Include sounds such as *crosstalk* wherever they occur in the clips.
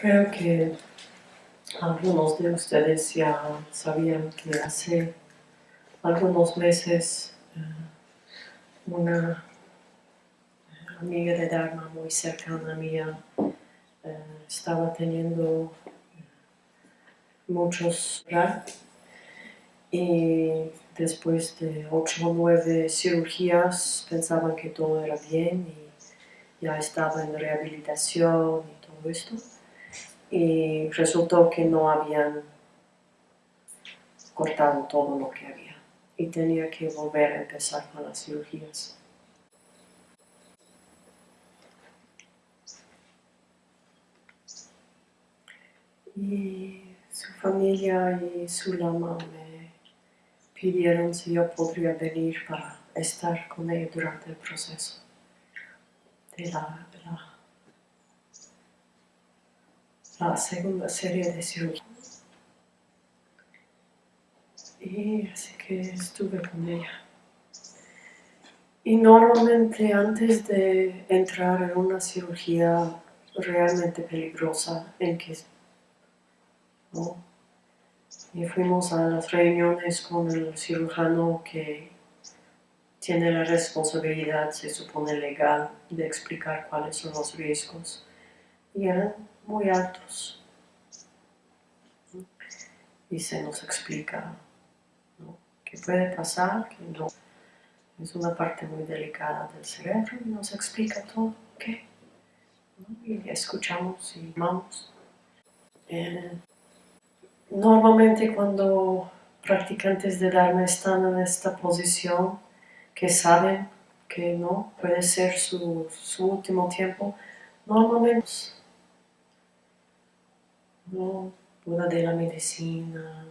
Creo que algunos de ustedes ya sabían que hace algunos meses eh, una amiga de Dharma muy cercana mía eh, estaba teniendo muchos y después de ocho o nueve cirugías pensaban que todo era bien y ya estaba en rehabilitación y todo esto y resultó que no habían cortado todo lo que había y tenía que volver a empezar con las cirugías. Y su familia y su lama me pidieron si yo podría venir para estar con ella durante el proceso de la la segunda serie de cirugía. Y así que estuve con ella. Y normalmente antes de entrar en una cirugía realmente peligrosa en que y fuimos a las reuniones con el cirujano que tiene la responsabilidad, se supone legal, de explicar cuáles son los riesgos. Y eran muy altos. Y se nos explica qué puede pasar, que no. Es una parte muy delicada del cerebro y nos explica todo, ¿qué? Y escuchamos y vamos. Eh, normalmente cuando practicantes de Dharma están en esta posición, que saben que no puede ser su, su último tiempo, normalmente no, Buda de la medicina,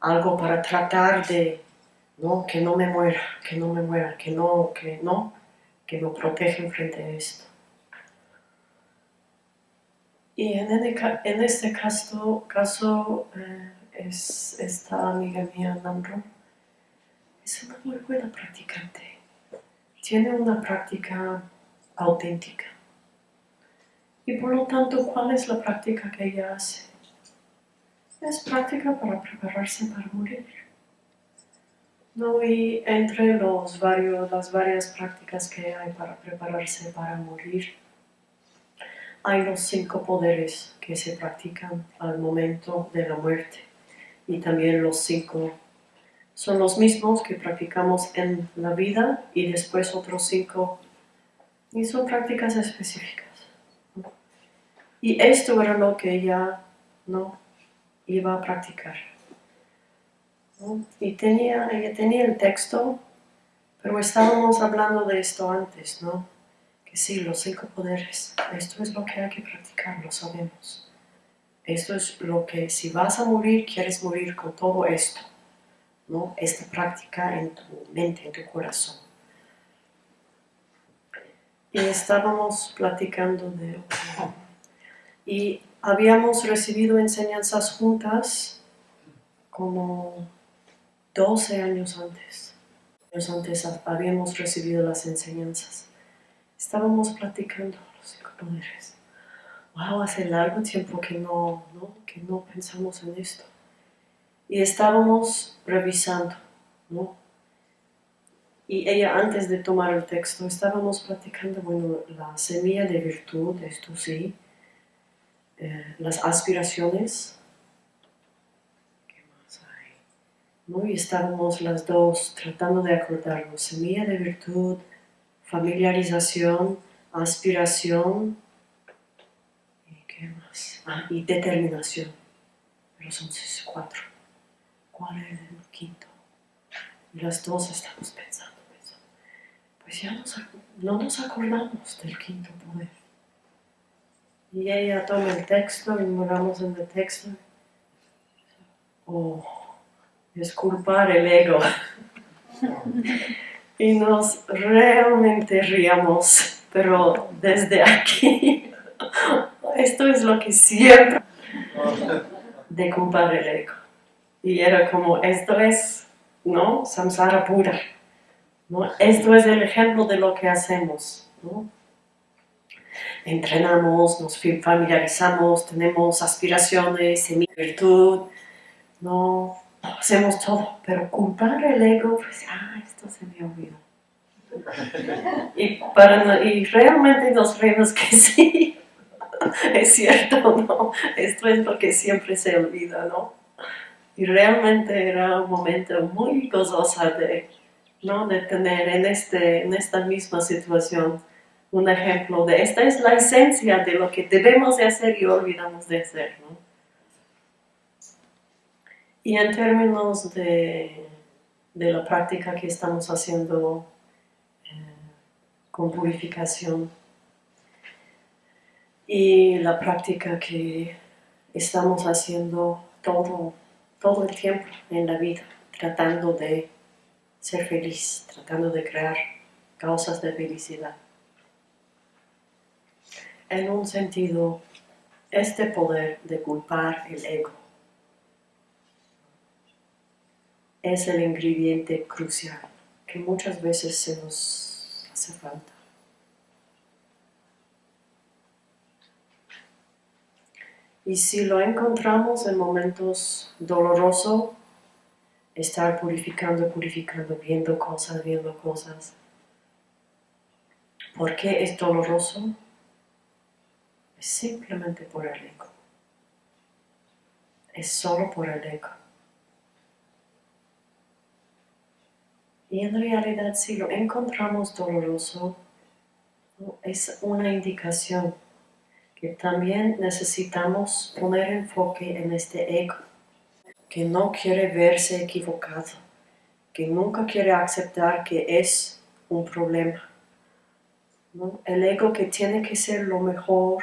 algo para tratar de, no, que no me muera, que no me muera, que no, que no, que me protege frente a esto. Y en, en este caso, caso eh, es esta amiga mía, Namro, es una muy buena practicante. Tiene una práctica auténtica. Y por lo tanto, ¿cuál es la práctica que ella hace? Es práctica para prepararse para morir. ¿No? Y entre los varios, las varias prácticas que hay para prepararse para morir, hay los cinco poderes que se practican al momento de la muerte. Y también los cinco son los mismos que practicamos en la vida y después otros cinco. Y son prácticas específicas. Y esto era lo que ella no iba a practicar. Y tenía, ella tenía el texto, pero estábamos hablando de esto antes, ¿no? Que sí, los cinco poderes, esto es lo que hay que practicar, lo sabemos. Esto es lo que, si vas a morir, quieres morir con todo esto, ¿no? Esta práctica en tu mente, en tu corazón. Y estábamos platicando de y habíamos recibido enseñanzas juntas como 12 años antes. Años antes habíamos recibido las enseñanzas. Estábamos platicando los cinco poderes. Wow, hace largo tiempo que no, ¿no? que no pensamos en esto. Y estábamos revisando, ¿no? Y ella antes de tomar el texto estábamos platicando, bueno, la semilla de virtud, esto sí, eh, las aspiraciones. ¿Qué más hay? ¿No? Y estábamos las dos tratando de acordarnos. Semilla de virtud, familiarización, aspiración. ¿Y qué más? Ah, y determinación. Pero son cuatro. ¿Cuál es el quinto? Y las dos estamos pensando, pensando. Pues ya no nos acordamos del quinto poder. Y ella toma el texto y miramos en el texto. Oh, disculpar el ego. *laughs* y nos realmente riamos, pero desde aquí, *laughs* esto es lo que siempre de culpar el ego. Y era como, esto es, ¿no? Samsara pura. ¿no? Esto es el ejemplo de lo que hacemos, ¿no? Entrenamos, nos familiarizamos, tenemos aspiraciones, virtud, no hacemos todo, pero culpar el ego, pues, ah, esto se me olvidó. Y, para, y realmente nos reímos que sí, *laughs* es cierto, ¿no? Esto es lo que siempre se olvida, ¿no? Y realmente era un momento muy gozoso de, ¿no? de tener en, este, en esta misma situación un ejemplo de esta es la esencia de lo que debemos de hacer y olvidamos de hacer. ¿no? Y en términos de, de, la práctica que estamos haciendo eh, con purificación y la práctica que estamos haciendo todo, todo el tiempo en la vida, tratando de ser feliz, tratando de crear causas de felicidad en un sentido, este poder de culpar el ego es el ingrediente crucial que muchas veces se nos hace falta. Y si lo encontramos en momentos dolorosos, estar purificando, purificando, viendo cosas, viendo cosas. ¿Por qué es doloroso? Es simplemente por el ego. Es solo por el ego. Y en realidad si lo encontramos doloroso, es una indicación que también necesitamos poner enfoque en este ego, que no quiere verse equivocado, que nunca quiere aceptar que es un problema. El ego que tiene que ser lo mejor,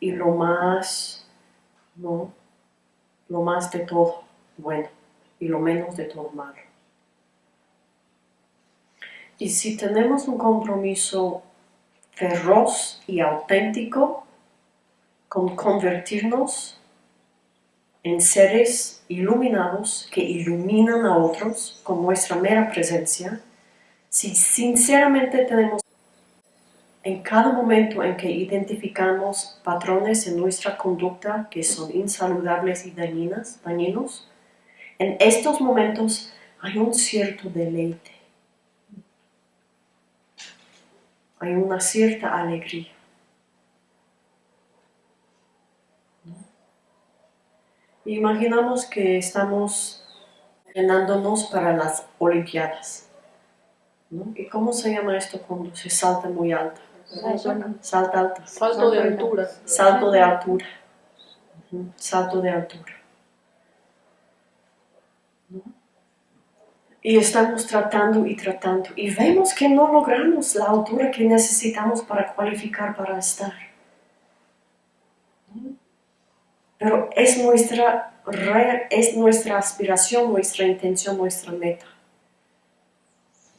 y lo más, ¿no? Lo más de todo bueno y lo menos de todo malo. Y si tenemos un compromiso feroz y auténtico con convertirnos en seres iluminados que iluminan a otros con nuestra mera presencia, si sinceramente tenemos en cada momento en que identificamos patrones en nuestra conducta que son insaludables y dañinas, dañinos, en estos momentos hay un cierto deleite. Hay una cierta alegría. Imaginamos que estamos entrenándonos para las Olimpiadas. ¿Y cómo se llama esto cuando se salta muy alto? Salta alto. Salto de altura. Salto de altura. Salto de altura. Y estamos tratando y tratando. Y vemos que no logramos la altura que necesitamos para cualificar para estar. Pero es nuestra, es nuestra aspiración, nuestra intención, nuestra meta.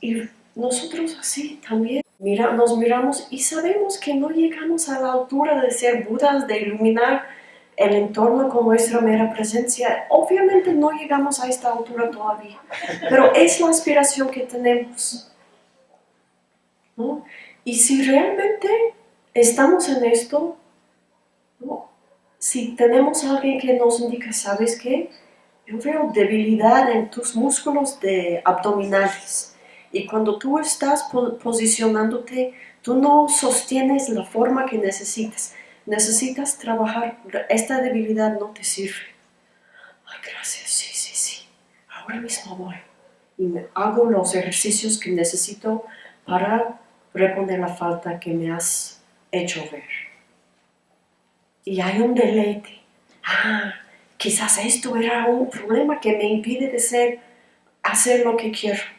Y nosotros así también nos miramos y sabemos que no llegamos a la altura de ser Budas, de iluminar el entorno con nuestra mera presencia. Obviamente no llegamos a esta altura todavía, pero es la aspiración que tenemos. Y si realmente estamos en esto, si tenemos a alguien que nos indica, ¿sabes qué? Yo veo debilidad en tus músculos de abdominales y cuando tú estás posicionándote, tú no sostienes la forma que necesitas. Necesitas trabajar, esta debilidad no te sirve. Ay, gracias, sí, sí, sí. Ahora mismo voy. Y hago los ejercicios que necesito para reponer la falta que me has hecho ver. Y hay un deleite. Ah, quizás esto era un problema que me impide de ser, hacer lo que quiero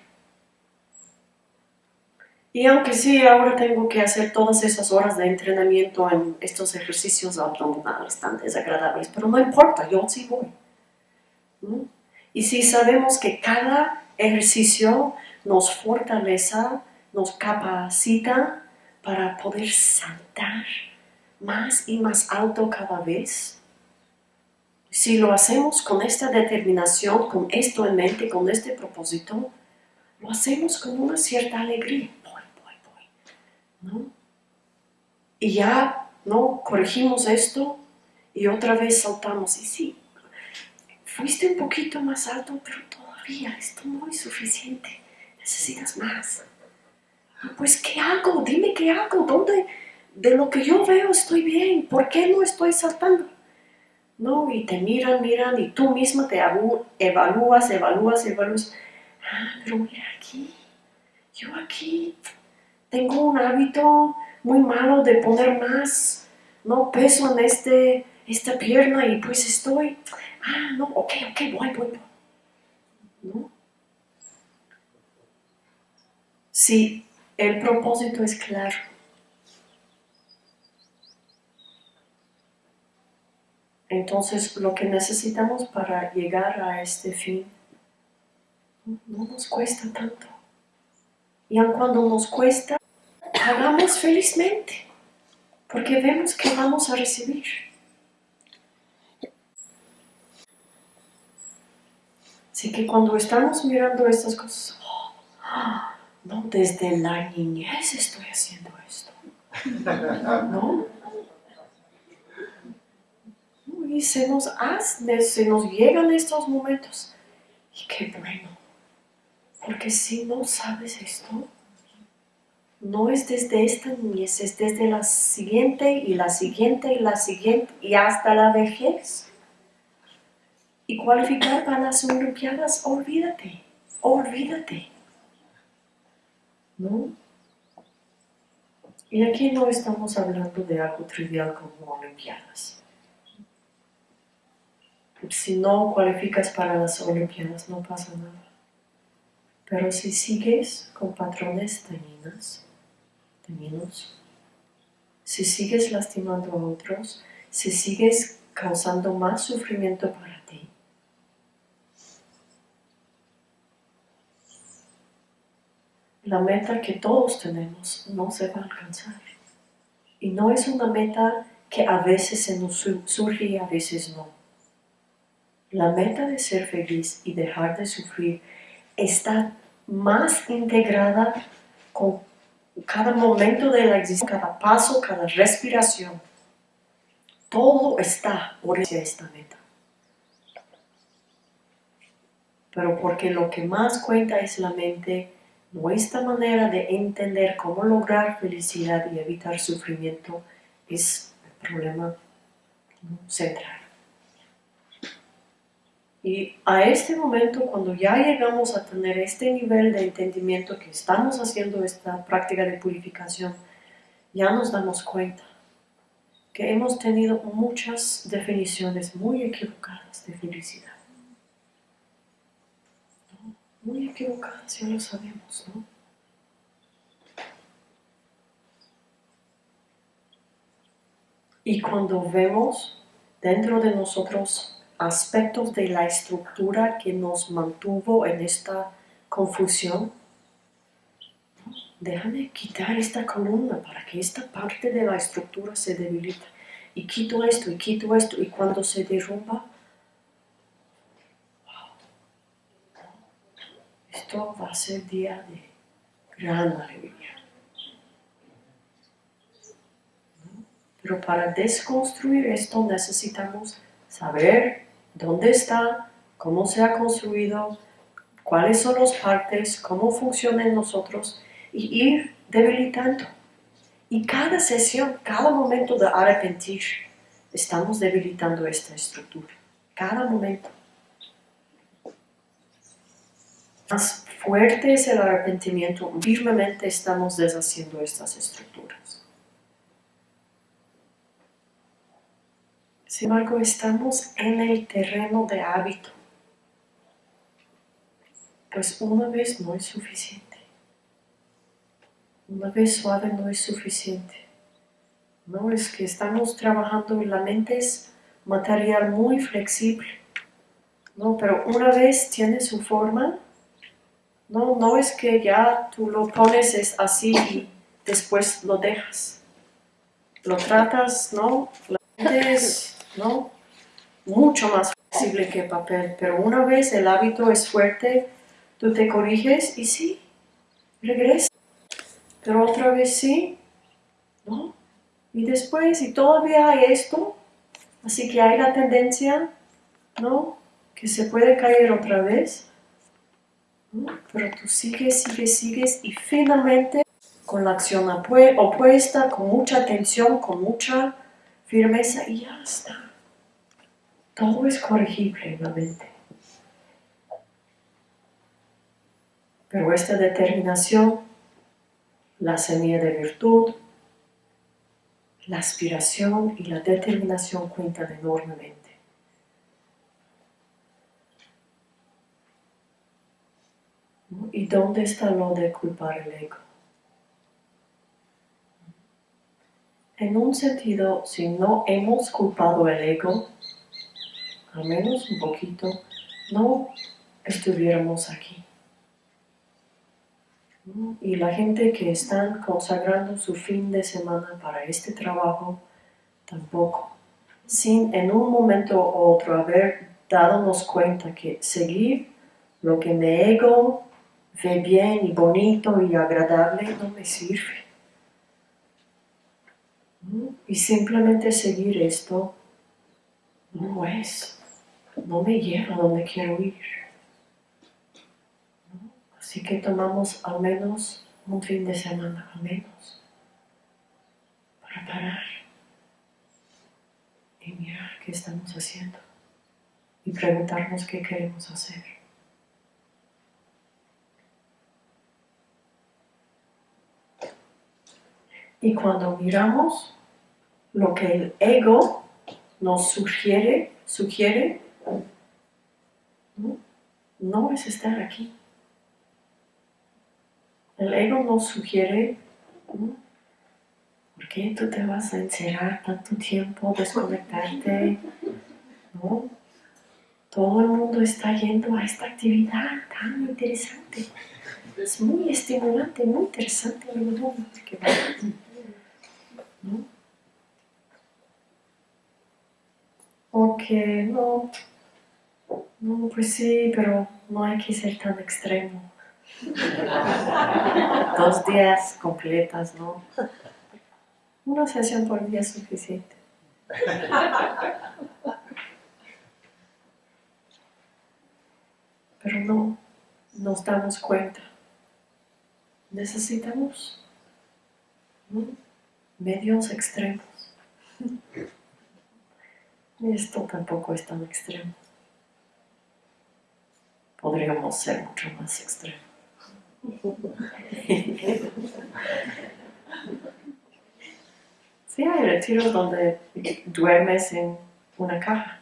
y aunque sí, ahora tengo que hacer todas esas horas de entrenamiento en estos ejercicios abdominales tan desagradables, pero no importa, yo sí voy. Y si sabemos que cada ejercicio nos fortalece, nos capacita para poder saltar más y más alto cada vez, si lo hacemos con esta determinación, con esto en mente, con este propósito, lo hacemos con una cierta alegría. Y ya ¿no? Corregimos esto y otra vez saltamos. Y sí, fuiste un poquito más alto, pero todavía esto no es suficiente. Necesitas más. Pues, ¿qué hago? Dime qué hago. ¿Dónde? De lo que yo veo estoy bien. ¿Por qué no estoy saltando? No, y te miran, miran, y tú misma te evalúas, evalúas, evalúas. Ah, pero mira aquí, yo aquí tengo un hábito muy malo de poner más, no, peso en este, esta pierna y pues estoy, ah, no, ok, ok, voy, voy, voy. ¿No? Si el propósito es claro, Entonces, lo que necesitamos para llegar a este fin no nos cuesta tanto. Y aun cuando nos cuesta, hagamos felizmente, porque vemos que vamos a recibir. Así que cuando estamos mirando estas cosas, oh, no, desde la niñez estoy haciendo esto. ¿No? y se nos hace, se nos llegan estos momentos. Y qué bueno, porque si no sabes esto, no es desde esta niñez, es desde la siguiente y la siguiente y la siguiente y hasta la vejez. Y cualificar para las Olimpiadas, olvídate, olvídate. ¿No? Y aquí no estamos hablando de algo trivial como Olimpiadas si no cualificas para las Olimpiadas no pasa nada. Pero si sigues con patrones dañinos, si sigues lastimando a otros, si sigues causando más sufrimiento para ti, la meta que todos tenemos no se va a alcanzar. Y no es una meta que a veces se nos surge y a veces no. La meta de ser feliz y dejar de sufrir está más integrada con cada momento de la existencia, cada paso, cada respiración. Todo está por esta meta. Pero porque lo que más cuenta es la mente, nuestra manera de entender cómo lograr felicidad y evitar sufrimiento es el problema central. Y a este momento, cuando ya llegamos a tener este nivel de entendimiento que estamos haciendo esta práctica de purificación, ya nos damos cuenta que hemos tenido muchas definiciones muy equivocadas de felicidad. Muy equivocadas, ya lo sabemos, ¿no? Y cuando vemos dentro de nosotros aspectos de la estructura que nos mantuvo en esta confusión. Déjame quitar esta columna para que esta parte de la estructura se debilite. Y quito esto, y quito esto, y cuando se derrumba, esto va a ser día de gran alegría. Pero para desconstruir esto necesitamos saber dónde está, cómo se ha construido, cuáles son las partes, cómo funcionan nosotros y ir debilitando. Y cada sesión, cada momento de arrepentir, estamos debilitando esta estructura. Cada momento. Más fuerte es el arrepentimiento, firmemente estamos deshaciendo estas estructuras. Sin embargo, estamos en el terreno de hábito. Pues una vez no es suficiente. Una vez suave no es suficiente. No es que estamos trabajando y la mente es material muy flexible. No, pero una vez tiene su forma, no, no es que ya tú lo pones es así y después lo dejas. Lo tratas, ¿no? La mente es ¿no? Mucho más flexible que papel, pero una vez el hábito es fuerte, tú te corriges y sí, regresa. Pero otra vez sí, ¿no? Y después, y todavía hay esto, así que hay la tendencia, ¿no? Que se puede caer otra vez. Pero tú sigues, sigues, sigues y finalmente con la acción opuesta, con mucha atención, con mucha firmeza y ya está. Todo es corregible en la mente. Pero esta determinación, la semilla de virtud, la aspiración y la determinación cuentan enormemente. ¿Y dónde está lo de culpar el ego? En un sentido, si no hemos culpado el ego, al menos un poquito, no estuviéramos aquí. Y la gente que están consagrando su fin de semana para este trabajo, tampoco. Sin en un momento u otro haber dadonos cuenta que seguir lo que mi ego ve bien y bonito y agradable no me sirve. Y simplemente seguir esto no es, no me lleva a donde quiero ir. Así que tomamos al menos un fin de semana, al menos, para parar y mirar qué estamos haciendo y preguntarnos qué queremos hacer. Y cuando miramos lo que el ego nos sugiere, sugiere, no es estar aquí. El ego nos sugiere, ¿por qué tú te vas a encerrar tanto tiempo, desconectarte? ¿No? Todo el mundo está yendo a esta actividad tan interesante. Es muy estimulante, muy interesante. ¿no? Ok, no, no, pues sí, pero no hay que ser tan extremo. *laughs* Dos días completas, ¿no? Una sesión por día es suficiente. Pero no nos damos cuenta. Necesitamos medios extremos. Esto tampoco es tan extremo. Podríamos ser mucho más extremos. Sí, hay retiros donde duermes en una caja,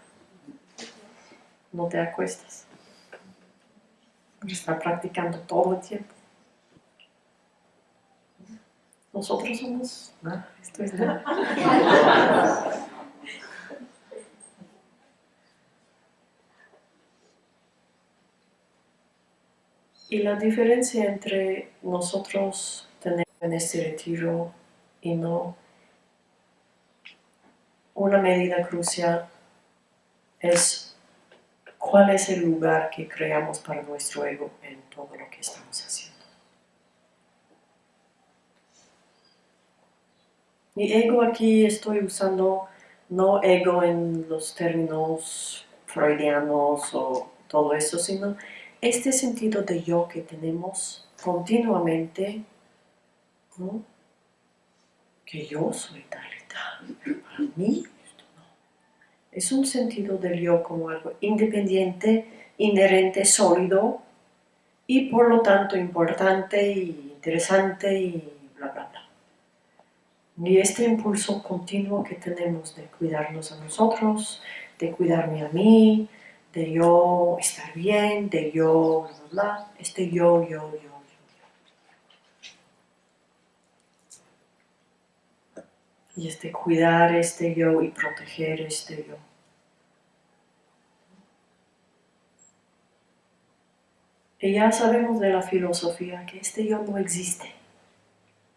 no te acuestas. Estás practicando todo el tiempo. Nosotros somos... Ah, esto es Y la diferencia entre nosotros tener en este retiro y no, una medida crucial es cuál es el lugar que creamos para nuestro ego en todo lo que estamos haciendo. Mi ego aquí estoy usando no ego en los términos freudianos o todo eso, sino este sentido de yo que tenemos continuamente, ¿no? que yo soy tal y tal, para mí no. Es un sentido del yo como algo independiente, inherente, sólido y por lo tanto importante y interesante y bla bla bla. Y este impulso continuo que tenemos de cuidarnos a nosotros, de cuidarme a mí, de yo estar bien, de yo, bla, bla, bla, este yo, yo, yo, yo. Y este cuidar este yo y proteger este yo. Y ya sabemos de la filosofía que este yo no existe.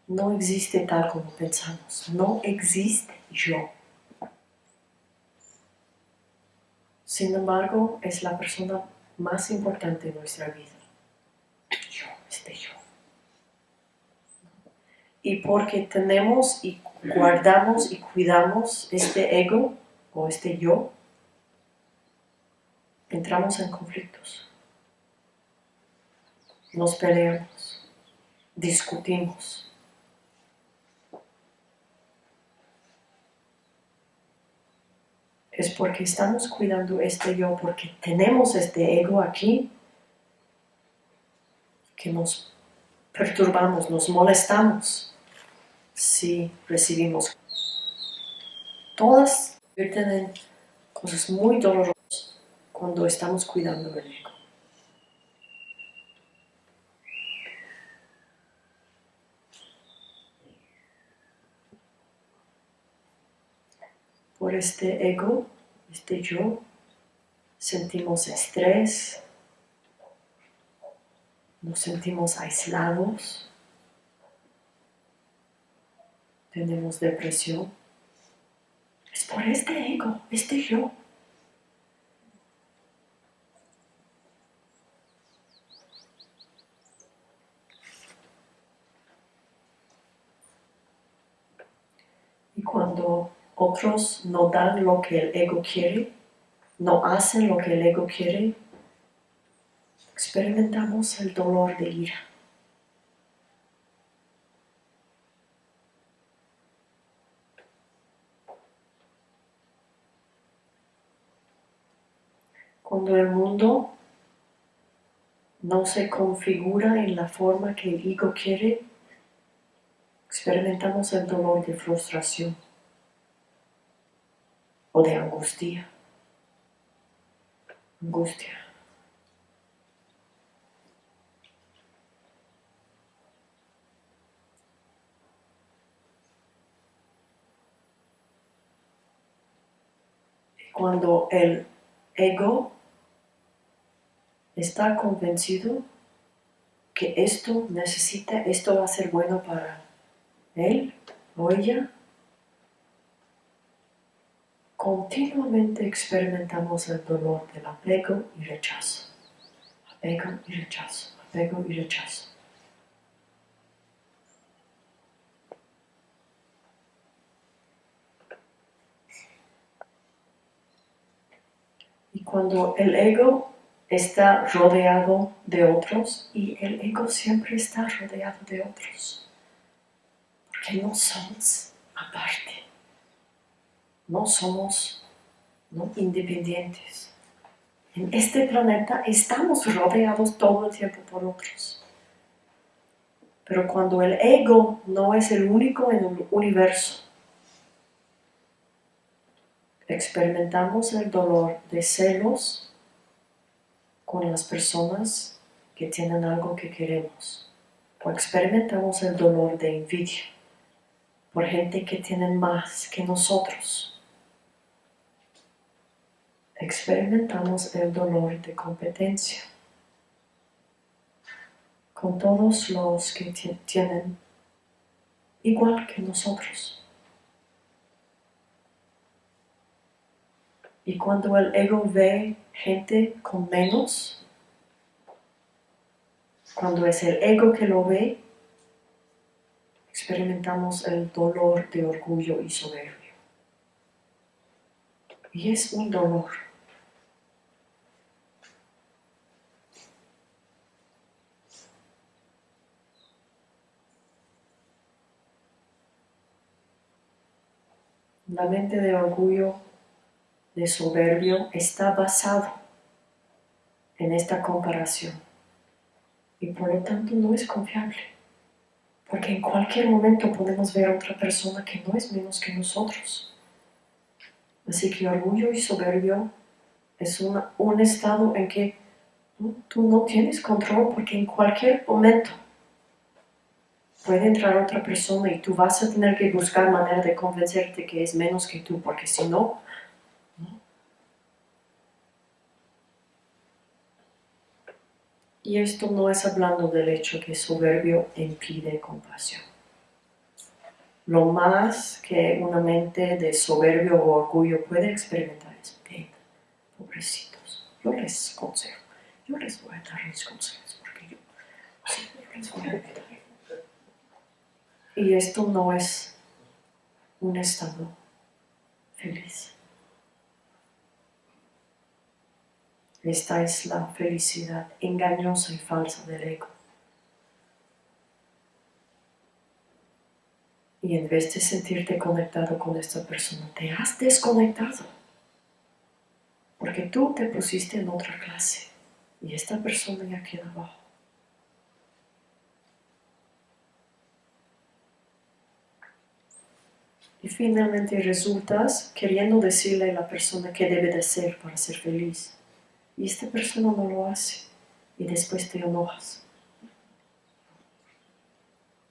No existe tal como pensamos. No existe yo. Sin embargo, es la persona más importante en nuestra vida. Yo, este yo. Y porque tenemos y guardamos y cuidamos este ego o este yo, entramos en conflictos. Nos peleamos, discutimos. Es porque estamos cuidando este yo, porque tenemos este ego aquí que nos perturbamos, nos molestamos si recibimos. Todas tienen cosas muy dolorosas cuando estamos cuidando del ego. Por este ego, este yo, sentimos estrés, nos sentimos aislados, tenemos depresión. Es por este ego, este yo. Y cuando otros no dan lo que el ego quiere, no hacen lo que el ego quiere, experimentamos el dolor de ira. Cuando el mundo no se configura en la forma que el ego quiere, experimentamos el dolor de frustración o de angustia. Angustia. cuando el ego está convencido que esto necesita, esto va a ser bueno para él o ella, continuamente experimentamos el dolor del apego y rechazo. Apego y rechazo, apego y rechazo. Y cuando el ego está rodeado de otros, y el ego siempre está rodeado de otros, porque no somos aparte, no somos independientes. En este planeta estamos rodeados todo el tiempo por otros. Pero cuando el ego no es el único en el universo, experimentamos el dolor de celos con las personas que tienen algo que queremos. O experimentamos el dolor de envidia por gente que tiene más que nosotros. Experimentamos el dolor de competencia con todos los que tienen igual que nosotros. Y cuando el ego ve gente con menos, cuando es el ego que lo ve, experimentamos el dolor de orgullo y soberbia. Y es un dolor. La mente de orgullo de soberbio está basado en esta comparación y por lo tanto no es confiable porque en cualquier momento podemos ver a otra persona que no es menos que nosotros. Así que orgullo y soberbio es un estado en que tú no tienes control porque en cualquier momento puede entrar otra persona y tú vas a tener que buscar manera de convencerte que es menos que tú, porque si no, Y esto no es hablando del hecho que soberbio impide compasión. Lo más que una mente de soberbio o orgullo puede experimentar es pena. Pobrecitos. Yo les consejo. Yo les voy a dar mis consejos porque yo, les voy a Y esto no es un estado feliz. Esta es la felicidad engañosa y falsa del ego. Y en vez de sentirte conectado con esta persona, te has desconectado. Porque tú te pusiste en otra clase y esta persona ya queda abajo. Y finalmente resultas queriendo decirle a la persona qué debe de ser para ser feliz. Y esta persona no lo hace. Y después te enojas.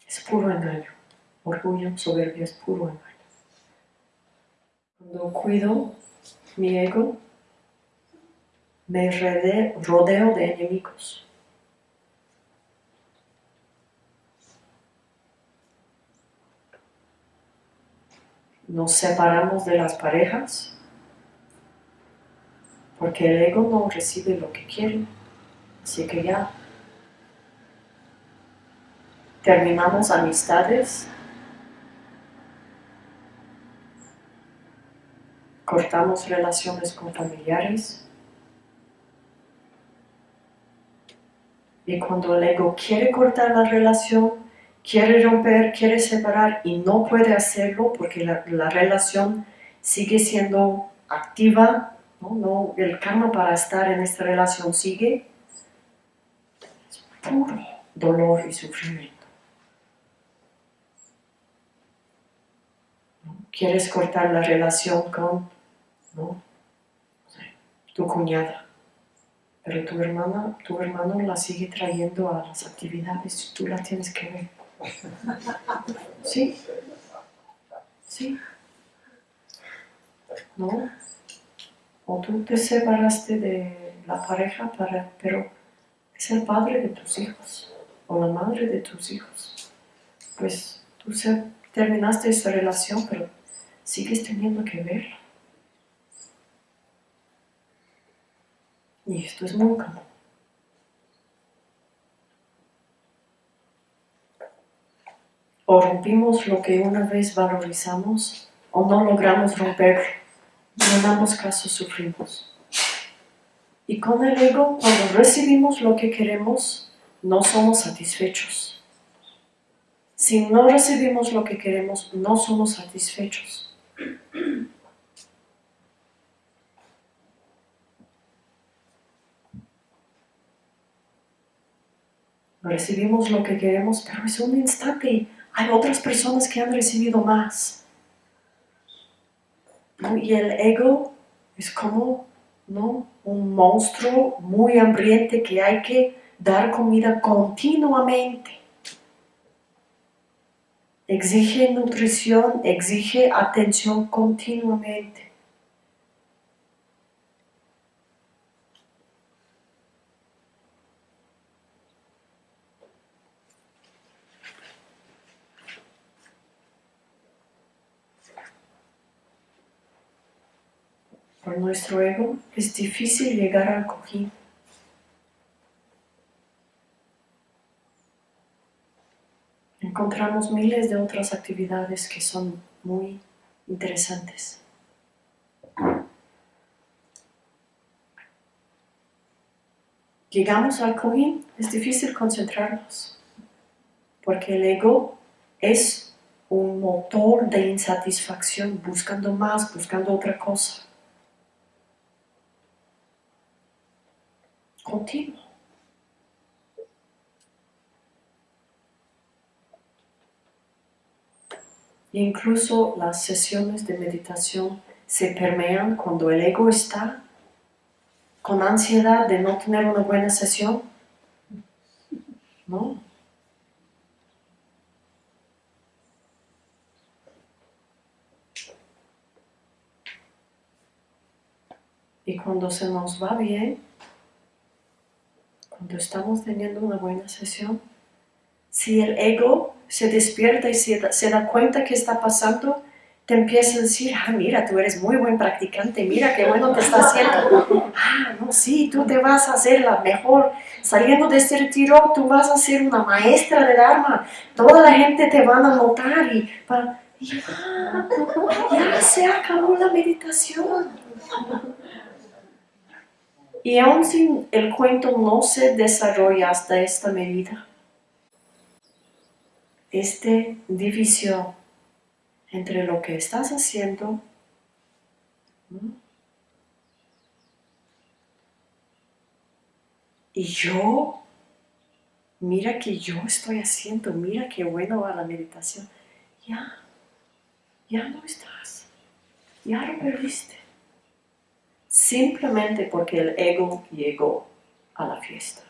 Es puro engaño. Orgullo, soberbia es puro engaño. Cuando cuido mi ego, me rodeo de enemigos. Nos separamos de las parejas porque el ego no recibe lo que quiere. Así que ya terminamos amistades, cortamos relaciones con familiares. Y cuando el ego quiere cortar la relación, quiere romper, quiere separar y no puede hacerlo porque la, relación sigue siendo activa, ¿no? el karma para estar en esta relación sigue, es puro dolor y sufrimiento. Quieres cortar la relación con tu cuñada, pero tu hermana, tu hermano la sigue trayendo a las actividades tú la tienes que ver. Sí. Sí. ¿No? O tú te separaste de la pareja, para, pero es el padre de tus hijos o la madre de tus hijos. Pues tú terminaste esa relación, pero sigues teniendo que verla. Y esto es muy común. O rompimos lo que una vez valorizamos o no logramos romper y en ambos casos sufrimos. Y con el ego, cuando recibimos lo que queremos, no somos satisfechos. Si no recibimos lo que queremos, no somos satisfechos. Recibimos lo que queremos, pero es un instante hay otras personas que han recibido más. Y el ego es como ¿no? un monstruo muy hambriente que hay que dar comida continuamente. Exige nutrición, exige atención continuamente. Nuestro ego, es difícil llegar al cojín. Encontramos miles de otras actividades que son muy interesantes. Llegamos al cojín, es difícil concentrarnos, porque el ego es un motor de insatisfacción, buscando más, buscando otra cosa. Continuo. Incluso las sesiones de meditación se permean cuando el ego está con ansiedad de no tener una buena sesión. ¿No? Y cuando se nos va bien, cuando estamos teniendo una buena sesión, si el ego se despierta y se da, cuenta que está pasando, te empieza a decir, ah, mira, tú eres muy buen practicante, mira qué bueno te está haciendo. Ah, no, sí, tú te vas a hacer la mejor. Saliendo de este retiro, tú vas a ser una maestra de Dharma. Toda la gente te van a notar y ya, ya se acabó la meditación. Y aún si el cuento no se desarrolla hasta esta medida, esta división entre lo que estás haciendo y yo, mira que yo estoy haciendo, mira qué bueno va la meditación, ya, ya no estás, ya lo perdiste simplemente porque el ego llegó a la fiesta.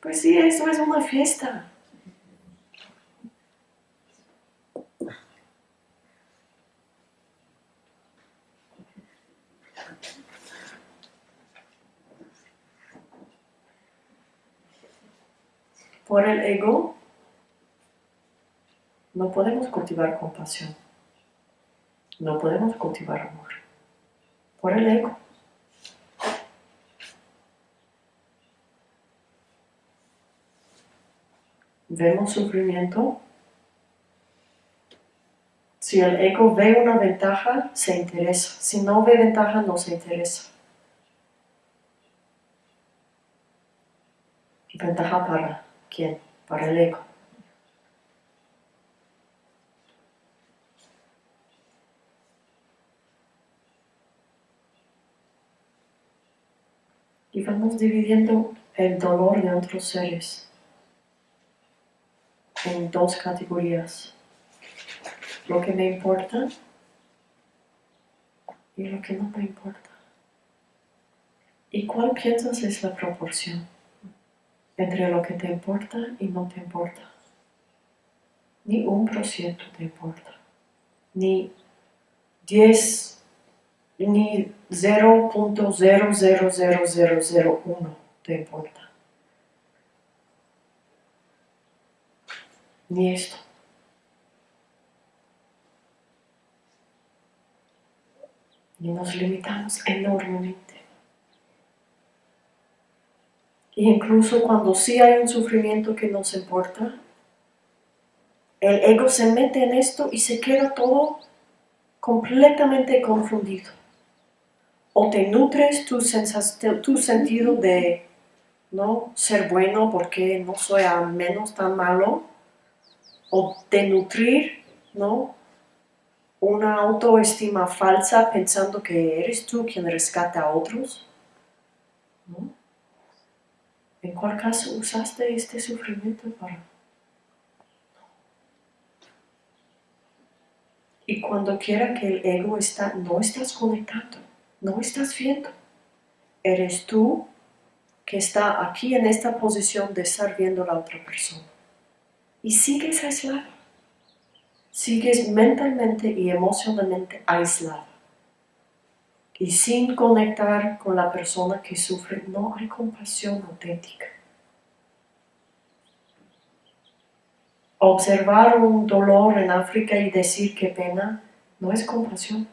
Pues sí, eso es una fiesta. Por el ego no podemos cultivar compasión. No podemos cultivar amor. Por el ego. Vemos sufrimiento. Si el ego ve una ventaja, se interesa. Si no ve ventaja, no se interesa. ¿Ventaja para quién? Para el ego. Y vamos dividiendo el dolor de otros seres en dos categorías. Lo que me importa y lo que no me importa. ¿Y cuál piensas es la proporción entre lo que te importa y no te importa? Ni un por ciento te importa, ni diez ni 0.00001 te importa. Ni esto. Y nos limitamos enormemente. Y incluso cuando sí hay un sufrimiento que nos importa, el ego se mete en esto y se queda todo completamente confundido o te nutres tu, sentido de no ser bueno porque no soy a menos tan malo, o de nutrir ¿no? una autoestima falsa pensando que eres tú quien rescata a otros. ¿En cuál caso usaste este sufrimiento para? Y cuando quiera que el ego está, no estás conectando no estás viendo. Eres tú que está aquí en esta posición de estar viendo a la otra persona. Y sigues aislado. Sigues mentalmente y emocionalmente aislado. Y sin conectar con la persona que sufre, no hay compasión auténtica. Observar un dolor en África y decir qué pena no es compasión.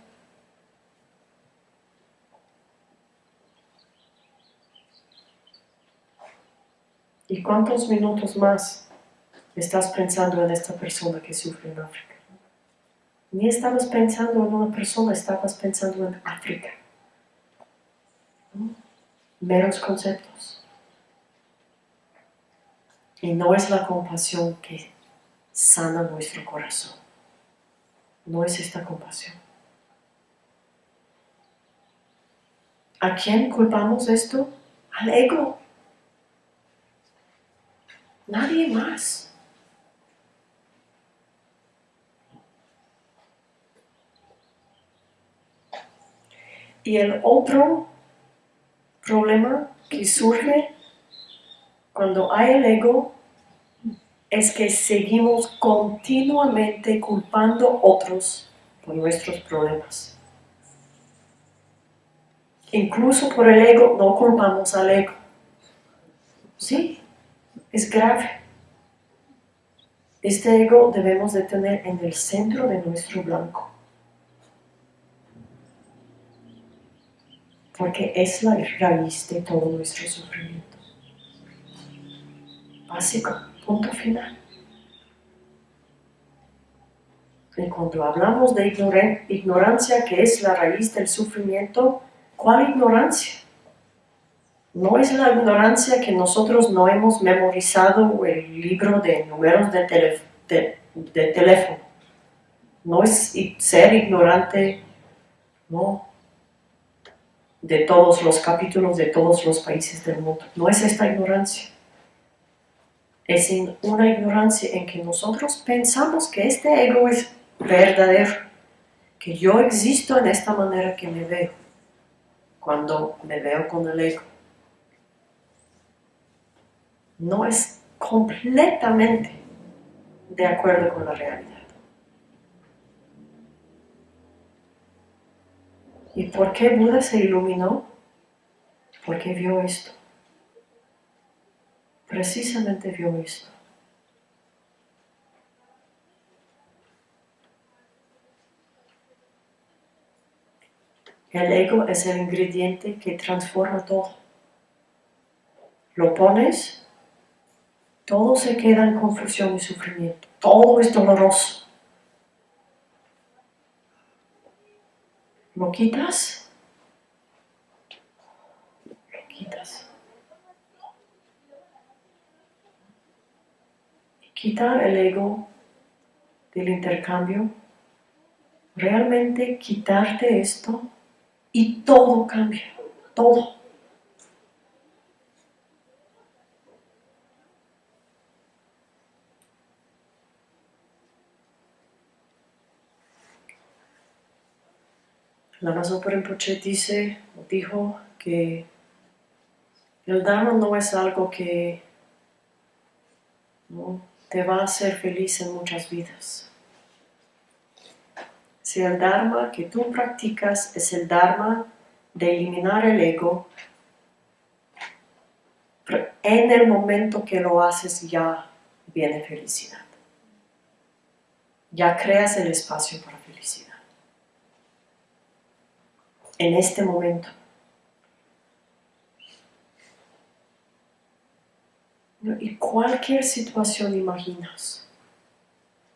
¿Y cuántos minutos más estás pensando en esta persona que sufre en África? Ni estabas pensando en una persona, estabas pensando en África. Meros conceptos. Y no es la compasión que sana nuestro corazón. No es esta compasión. ¿A quién culpamos esto? Al ego. Nadie más. Y el otro problema que surge cuando hay el ego es que seguimos continuamente culpando otros por nuestros problemas. Incluso por el ego no culpamos al ego. ¿Sí? Es grave. Este ego debemos de tener en el centro de nuestro blanco. Porque es la raíz de todo nuestro sufrimiento. Básico, punto final. Y cuando hablamos de ignorancia, que es la raíz del sufrimiento, ¿cuál ignorancia? No es la ignorancia que nosotros no hemos memorizado el libro de números de, teléfono. No es ser ignorante, no, de todos los capítulos de todos los países del mundo. No es esta ignorancia. Es una ignorancia en que nosotros pensamos que este ego es verdadero, que yo existo en esta manera que me veo, cuando me veo con el ego. No es completamente de acuerdo con la realidad. ¿Y por qué Buda se iluminó? Porque vio esto. Precisamente vio esto. El ego es el ingrediente que transforma todo. Lo pones, todo se queda en confusión y sufrimiento. Todo es doloroso. Lo quitas, lo quitas. Y el ego del intercambio, realmente quitarte esto y todo cambia, todo. La por Rinpoche dice, dijo que el Dharma no es algo que te va a hacer feliz en muchas vidas. Si el Dharma que tú practicas es el Dharma de eliminar el ego, en el momento que lo haces ya viene felicidad. Ya creas el espacio para felicidad. En este momento. Y cualquier situación imaginas,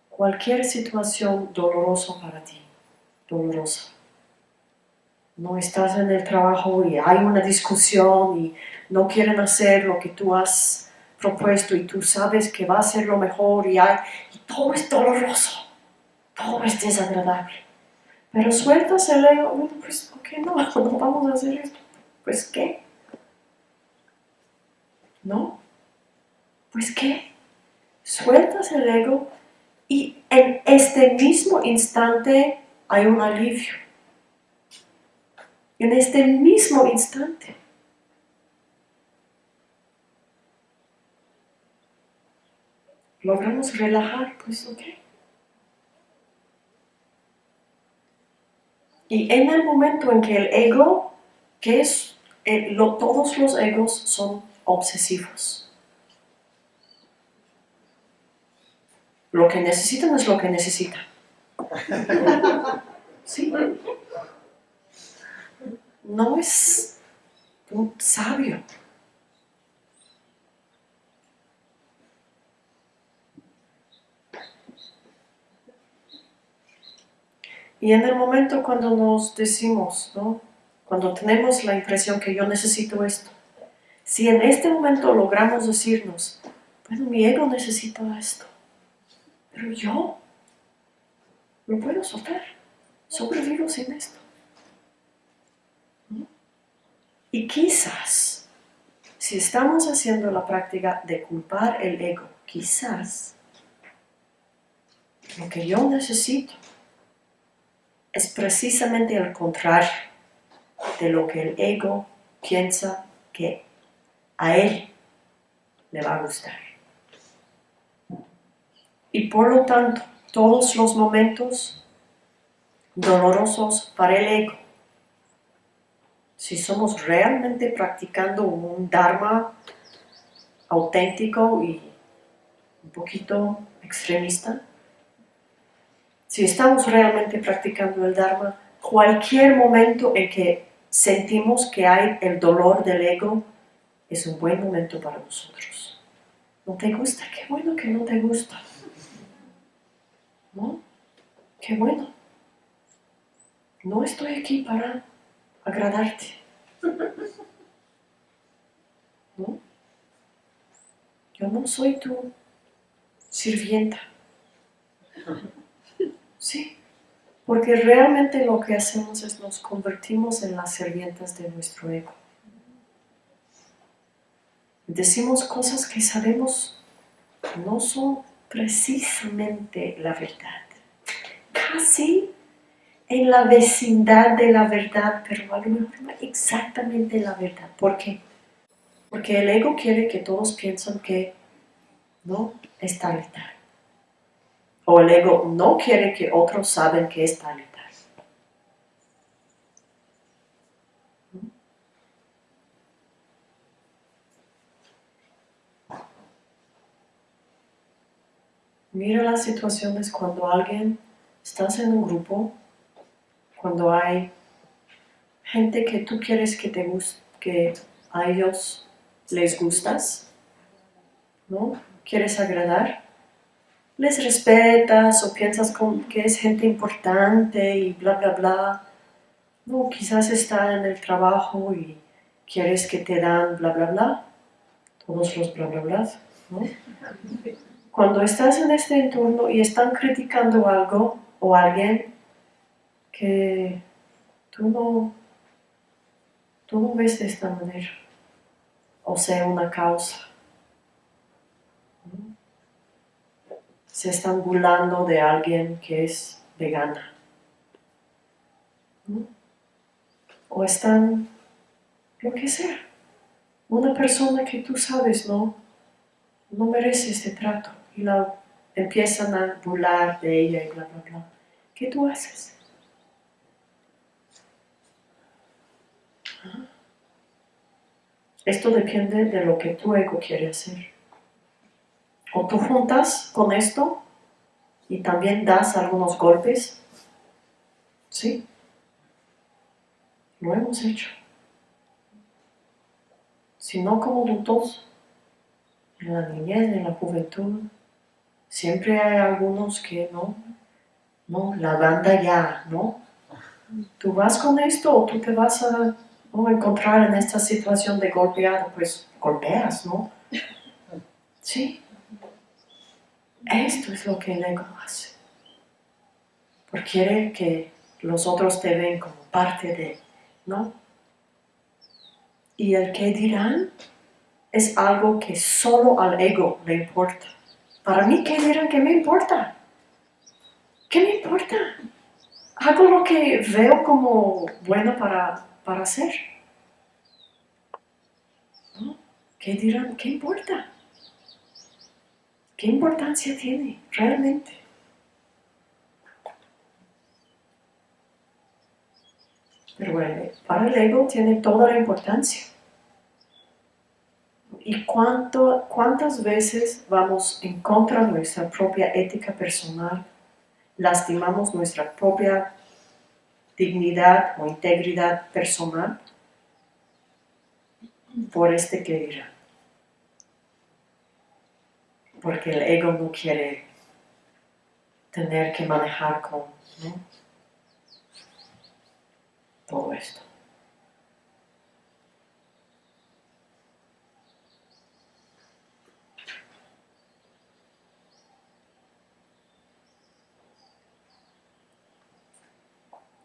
cualquier situación dolorosa para ti, dolorosa. No estás en el trabajo y hay una discusión y no quieren hacer lo que tú has propuesto y tú sabes que va a ser lo mejor y, hay, todo es doloroso, todo es desagradable. Pero sueltas el ego, bueno, pues, ¿por qué no? *laughs* No vamos a hacer esto. Pues, ¿qué? ¿No? Pues, ¿qué? Sueltas el ego y en este mismo instante hay un alivio. En este mismo instante. Logramos relajar, pues ok. Y en el momento en que el ego, que es, eh, todos los egos son obsesivos. Lo que necesitan es lo que necesitan. *laughs* Sí. No es un sabio. Y en el momento cuando nos decimos, ¿no? cuando tenemos la impresión que yo necesito esto, si en este momento logramos decirnos, bueno, mi ego necesita esto, pero yo lo puedo soltar. Sobrevivo sin esto. Y quizás, si estamos haciendo la práctica de culpar el ego, quizás lo que yo necesito es precisamente el contrario de lo que el ego piensa que a él le va a gustar. Y por lo tanto, todos los momentos dolorosos para el ego. Si somos realmente practicando un Dharma auténtico y un poquito extremista. Si estamos realmente practicando el Dharma, cualquier momento en que sentimos que hay el dolor del ego, es un buen momento para nosotros. ¿No te gusta? Qué bueno que no te gusta. ¿No? Qué bueno. No estoy aquí para agradarte. ¿No? Yo no soy tu sirvienta. Sí, porque realmente lo que hacemos es nos convertimos en las sirvientas de nuestro ego. Decimos cosas que sabemos no son precisamente la verdad. Casi en la vecindad de la verdad, pero a lo mejor exactamente la verdad. ¿Por qué? Porque el ego quiere que todos piensen que no es tal. O el ego no quiere que otros saben que es tal y tal. Mira las situaciones cuando alguien, estás en un grupo, cuando hay gente que tú quieres que te guste, que a ellos les gustas, ¿no? Quieres agradar, les respetas o piensas que es gente importante y bla, bla, bla. No, quizás está en el trabajo y quieres que te dan bla, bla, bla. Todos los bla, bla, bla. Cuando estás en este entorno y están criticando algo o alguien que tú no, tú no ves de esta manera, o sea, una causa, se están burlando de alguien que es vegana. O están, lo que sea, una persona que tú sabes no, no merece este trato y la empiezan a burlar de ella y bla, bla, bla. ¿Qué tú haces? Esto depende de lo que tu ego quiere hacer. O tú juntas con esto y también das algunos golpes. ¿Sí? Lo hemos hecho. Si no como adultos, en la niñez, en la juventud, siempre hay algunos que no, no, la banda ya, ¿no? Tú vas con esto o tú te vas a encontrar en esta situación de golpeado, pues golpeas, ¿no? Sí. Esto es lo que el ego hace. Porque quiere que los otros te ven como parte de, ¿no? Y el que dirán es algo que solo al ego le importa. Para mí, ¿qué dirán? ¿Qué me importa? ¿Qué me importa? Hago lo que veo como bueno para, para hacer. ¿Qué dirán? ¿Qué importa? ¿Qué importancia tiene realmente? Pero bueno, para el ego tiene toda la importancia. ¿Y cuánto, cuántas veces vamos en contra de nuestra propia ética personal? Lastimamos nuestra propia dignidad o integridad personal por este que dirá porque el ego no quiere tener que manejar con todo esto.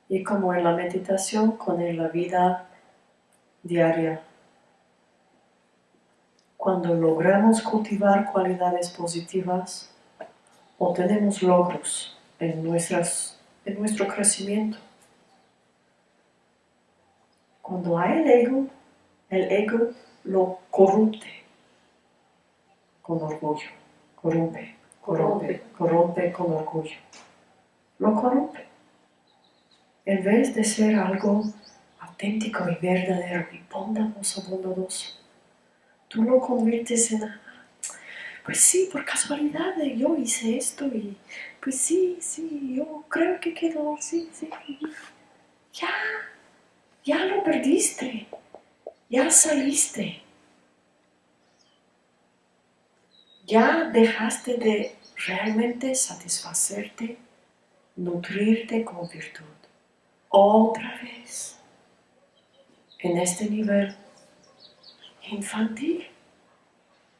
Y como en la meditación, con la vida diaria cuando logramos cultivar cualidades positivas, obtenemos logros en, nuestras, en nuestro crecimiento. Cuando hay el ego, el ego lo corrupte con orgullo, corrompe, corrompe, corrompe con orgullo. Lo corrompe. En vez de ser algo auténtico y verdadero y bondadoso, bondadoso, tú lo conviertes en, pues sí, por casualidad eh, yo hice esto y pues sí, sí, yo creo que quedó, sí, sí. Ya, ya lo perdiste, ya saliste. Ya dejaste de realmente satisfacerte, nutrirte con virtud. Otra vez, en este nivel infantil,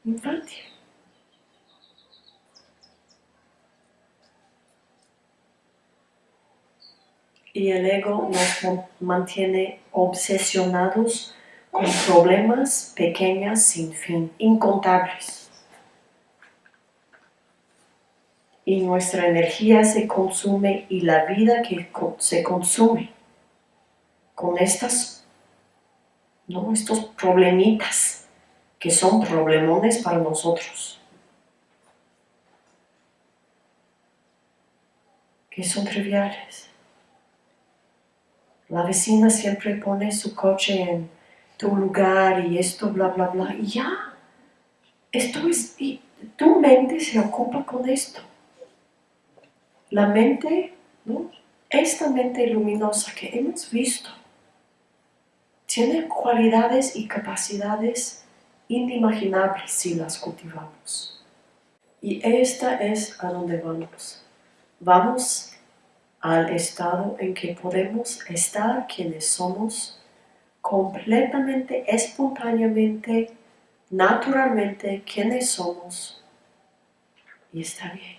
infantil. Y el ego nos mantiene obsesionados con problemas pequeños sin fin, incontables. y nuestra energía se consume y la vida que se consume con estas, ¿no? estos problemitas que son problemones para nosotros, que son triviales. La vecina siempre pone su coche en tu lugar y esto, bla, bla, bla, y ya, esto es, y tu mente se ocupa con esto. La mente, esta mente luminosa que hemos visto, tiene cualidades y capacidades inimaginables si las cultivamos. Y esta es a donde vamos. Vamos al estado en que podemos estar quienes somos completamente, espontáneamente, naturalmente quienes somos. Y está bien.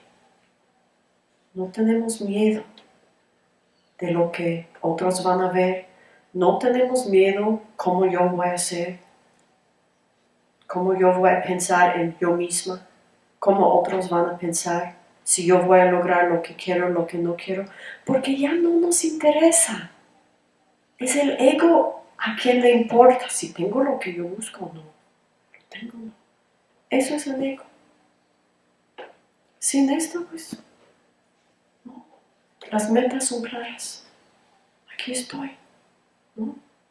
No tenemos miedo de lo que otros van a ver. No tenemos miedo cómo yo voy a ser, cómo yo voy a pensar en yo misma, cómo otros van a pensar, si yo voy a lograr lo que quiero, lo que no quiero, porque ya no nos interesa. Es el ego a quien le importa si tengo lo que yo busco o no. Tengo no. Eso es el ego. Sin esto, pues las metas son claras. Aquí estoy,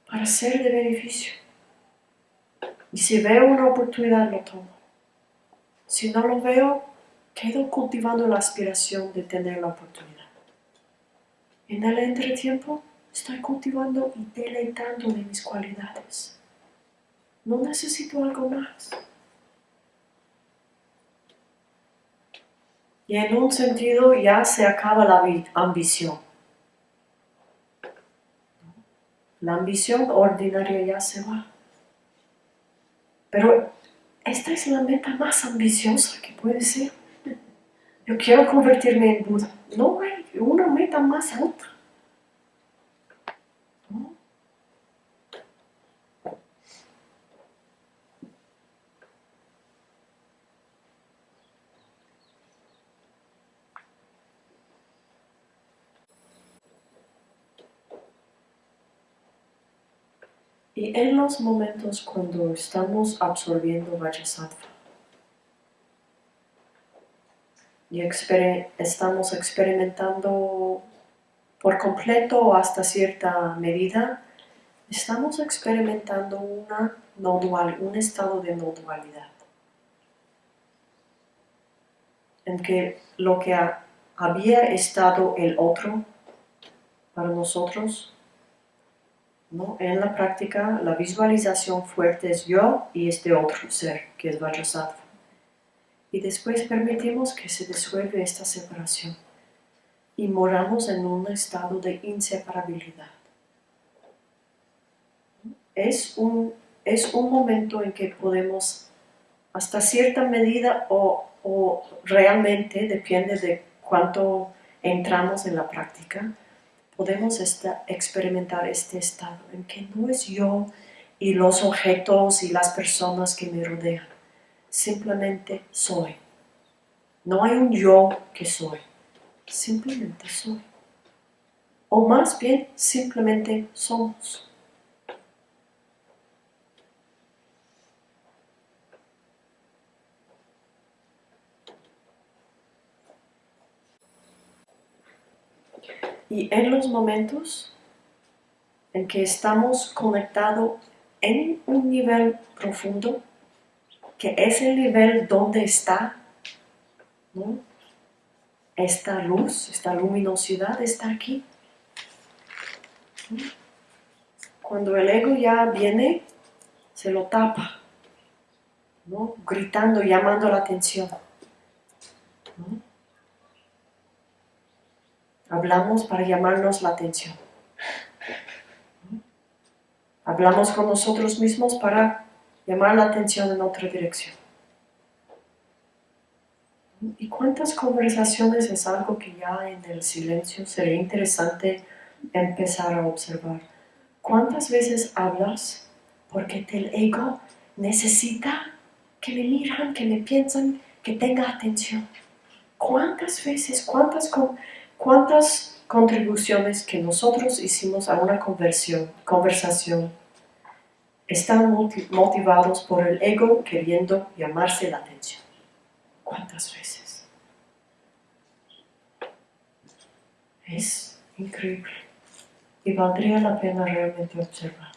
Para ser de beneficio. Y si veo una oportunidad, lo tomo. Si no lo veo, quedo cultivando la aspiración de tener la oportunidad. En el entretiempo, estoy cultivando y deleitando de mis cualidades. No necesito algo más. Y en un sentido ya se acaba la ambición. La ambición ordinaria ya se va. Pero esta es la meta más ambiciosa que puede ser. Yo quiero convertirme en Buda. No hay una meta más alta. Y en los momentos cuando estamos absorbiendo Vajrasattva y estamos experimentando por completo o hasta cierta medida, estamos experimentando una no un estado de no dualidad. En que lo que había estado el otro para nosotros en la práctica, la visualización fuerte es yo y este otro ser, que es Vajrasattva. Y después permitimos que se disuelve esta separación y moramos en un estado de inseparabilidad. Es un, es un momento en que podemos, hasta cierta medida o, o realmente, depende de cuánto entramos en la práctica, podemos experimentar este estado en que no es yo y los objetos y las personas que me rodean, simplemente soy. No hay un yo que soy, simplemente soy. O más bien, simplemente somos. Y en los momentos en que estamos conectados en un nivel profundo, que es el nivel donde está esta luz, esta luminosidad está aquí. Cuando el ego ya viene, se lo tapa, gritando, llamando la atención. Hablamos para llamarnos la atención. Hablamos con nosotros mismos para llamar la atención en otra dirección. ¿Y cuántas conversaciones es algo que ya en el silencio sería interesante empezar a observar? ¿Cuántas veces hablas porque el ego necesita que me miran, que me piensan, que tenga atención? ¿Cuántas veces, cuántas, cuántas contribuciones que nosotros hicimos a una conversión, conversación están motivados por el ego queriendo llamarse la atención? ¿Cuántas veces? Es increíble y valdría la pena realmente observar.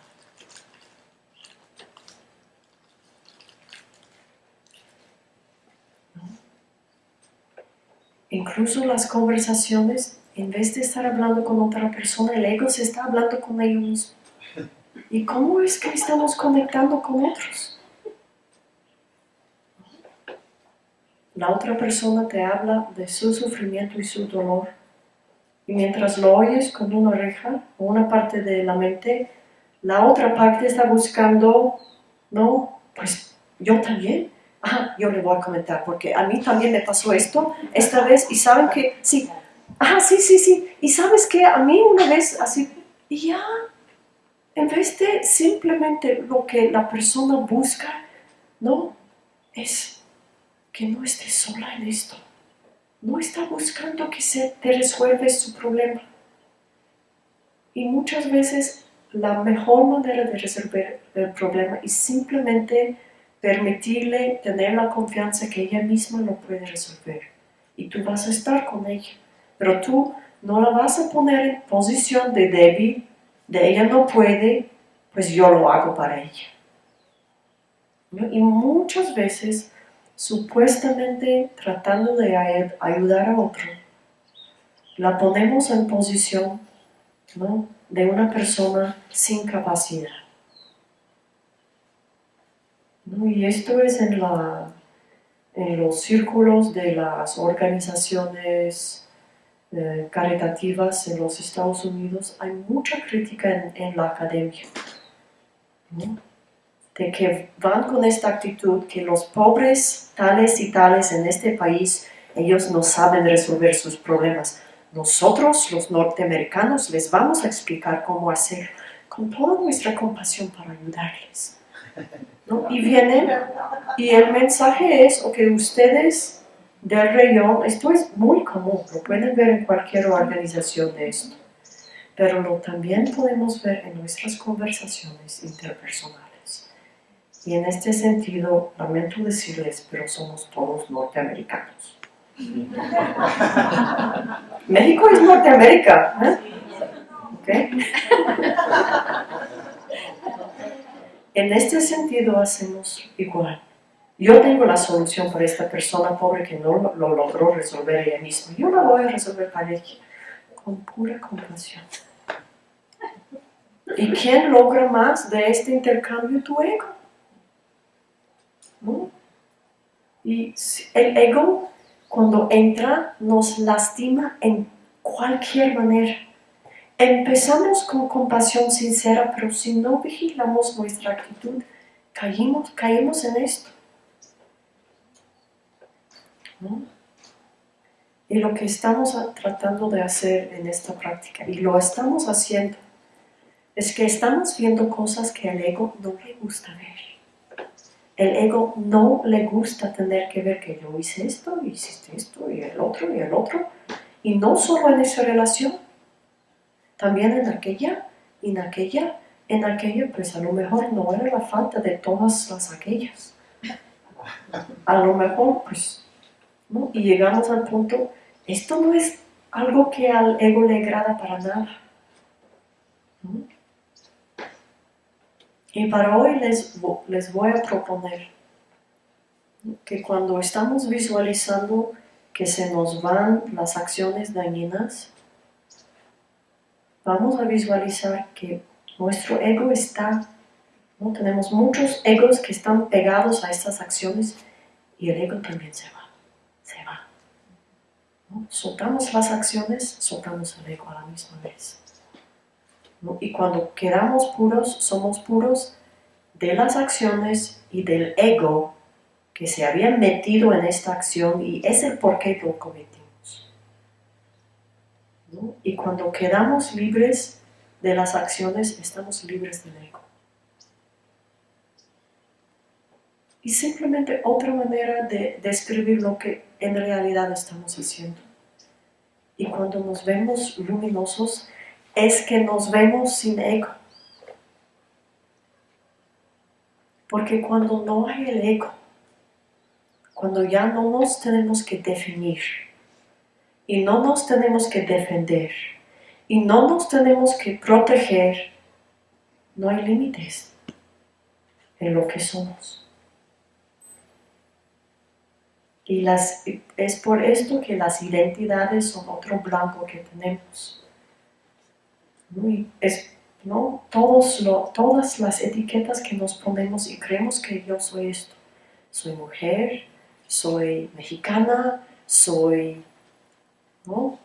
Incluso las conversaciones, en vez de estar hablando con otra persona, el ego se está hablando con ellos. ¿Y cómo es que estamos conectando con otros? La otra persona te habla de su sufrimiento y su dolor. Y mientras lo oyes con una oreja o una parte de la mente, la otra parte está buscando, no, pues yo también, ah, yo le voy a comentar, porque a mí también me pasó esto esta vez y saben que, sí, ah, sí, sí, sí, y sabes que a mí una vez así, y ya, en vez de simplemente lo que la persona busca, no, es que no esté sola en esto. No está buscando que se te resuelva su problema. Y muchas veces la mejor manera de resolver el problema es simplemente permitirle tener la confianza que ella misma lo puede resolver. Y tú vas a estar con ella. Pero tú no la vas a poner en posición de débil, de ella no puede, pues yo lo hago para ella. Y muchas veces, supuestamente tratando de ayudar a otro, la ponemos en posición de una persona sin capacidad. Y esto es en, la, en los círculos de las organizaciones eh, caritativas en los Estados Unidos, hay mucha crítica en, la academia. De que van con esta actitud que los pobres tales y tales en este país, ellos no saben resolver sus problemas. Nosotros, los norteamericanos, les vamos a explicar cómo hacer con toda nuestra compasión para ayudarles. Y vienen, y el mensaje es, o que ustedes del reyón, esto es muy común, lo pueden ver en cualquier organización de esto, pero lo también podemos ver en nuestras conversaciones interpersonales. Y en este sentido, lamento decirles, pero somos todos norteamericanos. *laughs* México es Norteamérica, ¿eh? En este sentido hacemos igual. Yo tengo la solución para esta persona pobre que no lo, logró resolver ella misma. Yo la voy a resolver para ella con pura compasión. ¿Y quién logra más de este intercambio? Tu ego. Y el ego, cuando entra, nos lastima en cualquier manera. Empezamos con compasión sincera, pero si no vigilamos nuestra actitud, caímos, caímos en esto. Y lo que estamos tratando de hacer en esta práctica, y lo estamos haciendo, es que estamos viendo cosas que al ego no le gusta ver. El ego no le gusta tener que ver que yo hice esto, hiciste esto, y el otro, y el otro. Y no solo en esa relación, también en aquella, en aquella, en aquella, pues a lo mejor no era la falta de todas las aquellas. A lo mejor, pues, ¿no? Y llegamos al punto, esto no es algo que al ego le agrada para nada. Y para hoy les, les voy a proponer que cuando estamos visualizando que se nos van las acciones dañinas, vamos a visualizar que nuestro ego está, ¿no? tenemos muchos egos que están pegados a estas acciones y el ego también se va, se va. Soltamos las acciones, soltamos el ego a la misma vez. Y cuando quedamos puros, somos puros de las acciones y del ego que se habían metido en esta acción y es el por qué lo cometimos. Y cuando quedamos libres de las acciones, estamos libres del ego. Y simplemente otra manera de describir lo que en realidad estamos haciendo. Y cuando nos vemos luminosos, es que nos vemos sin ego. Porque cuando no hay el ego, cuando ya no nos tenemos que definir y no nos tenemos que defender y no nos tenemos que proteger, no hay límites en lo que somos. Y las, es por esto que las identidades son otro blanco que tenemos. ¿no? Todos todas las etiquetas que nos ponemos y creemos que yo soy esto. Soy mujer, soy mexicana, soy... ¿no?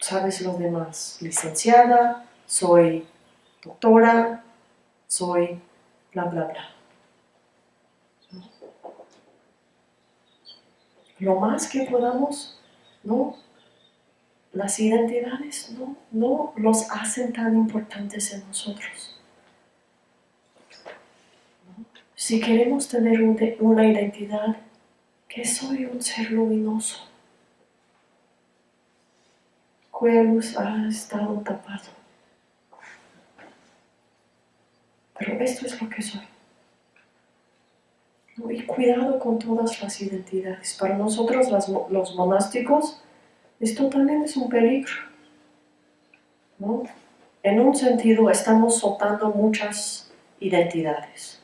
¿Sabes lo demás? Licenciada, soy doctora, soy bla bla bla. Lo más que podamos, ¿no? Las identidades no, no los hacen tan importantes en nosotros. Si queremos tener una identidad, que soy un ser luminoso, cuya luz ha estado tapado. Pero esto es lo que soy. Y cuidado con todas las identidades. Para nosotros los monásticos, esto también es un peligro. En un sentido, estamos soltando muchas identidades,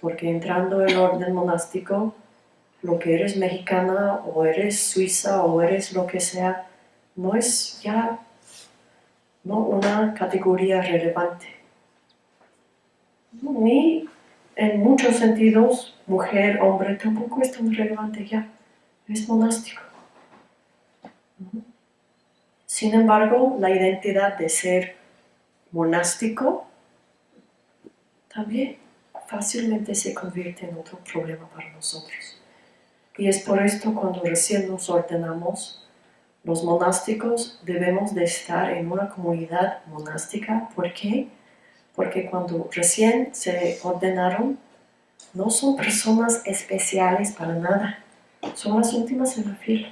porque entrando en orden monástico, lo que eres mexicana o eres suiza o eres lo que sea, no es ya ¿no? una categoría relevante. Ni en muchos sentidos, mujer, hombre, tampoco es tan relevante ya, es monástico. Sin embargo, la identidad de ser monástico también fácilmente se convierte en otro problema para nosotros. Y es por esto cuando recién nos ordenamos, los monásticos debemos de estar en una comunidad monástica. ¿Por qué? Porque cuando recién se ordenaron, no son personas especiales para nada, son las últimas en la fila.